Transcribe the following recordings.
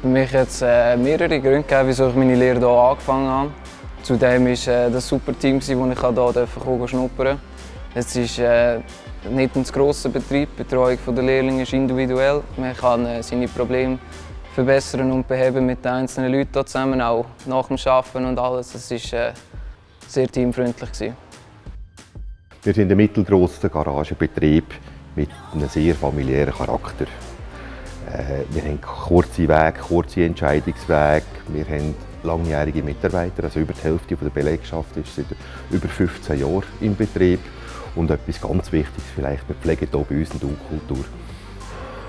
Für mich hat es äh, mehrere Gründe gegeben, wieso ich meine Lehre hier angefangen habe. Zudem war äh, das super Team, das ich hier schnuppern durfte. Es ist äh, nicht ein grosser Betrieb, die Betreuung der Lehrlinge ist individuell. Man kann seine Probleme verbessern und beheben mit den einzelnen Leuten hier zusammen, auch nach dem Arbeiten und alles. Es war sehr teamfreundlich. Wir sind ein mittelgroßer Garagenbetrieb mit einem sehr familiären Charakter. Äh, wir haben kurze Wege, kurze Entscheidungswege. Wir haben langjährige Mitarbeiter, also über die Hälfte der Belegschaft ist seit über 15 Jahren im Betrieb. Und etwas ganz Wichtiges vielleicht, wir pflegen hier bei uns eine Du-Kultur.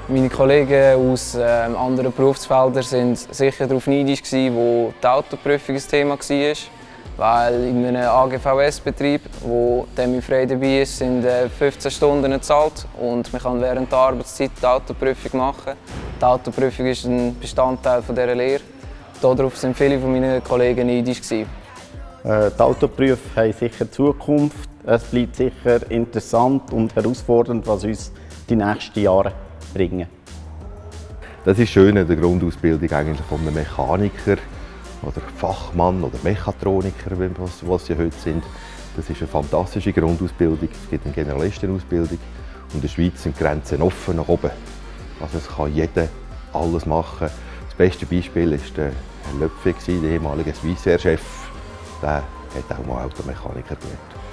Meine Kollegen aus äh, anderen Berufsfeldern waren sicher darauf neidisch, wo die Autoprüfung ein Thema war. Weil in einem AGVS-Betrieb, wo der frei dabei ist, sind 15 äh, Stunden gezahlt und man kann während der Arbeitszeit die Autoprüfung machen. Die Autoprüfung ist ein Bestandteil dieser Lehre. Darauf waren viele meiner Kollegen neidisch. Äh, die Autoprüfe haben sicher Zukunft. Es bleibt sicher interessant und herausfordernd, was uns die nächsten Jahre bringen. Das ist schön in der Grundausbildung eigentlich von einem Mechaniker oder Fachmann oder Mechatroniker, was, sie heute sind. Das ist eine fantastische Grundausbildung. Es gibt eine Generalistenausbildung und in der Schweiz sind die Grenzen offen nach oben. Also es kann jeder alles machen. Das beste Beispiel war der Herr Löpfe, der ehemalige Swissair-Chef. Der hat auch mal Automechaniker gelernt.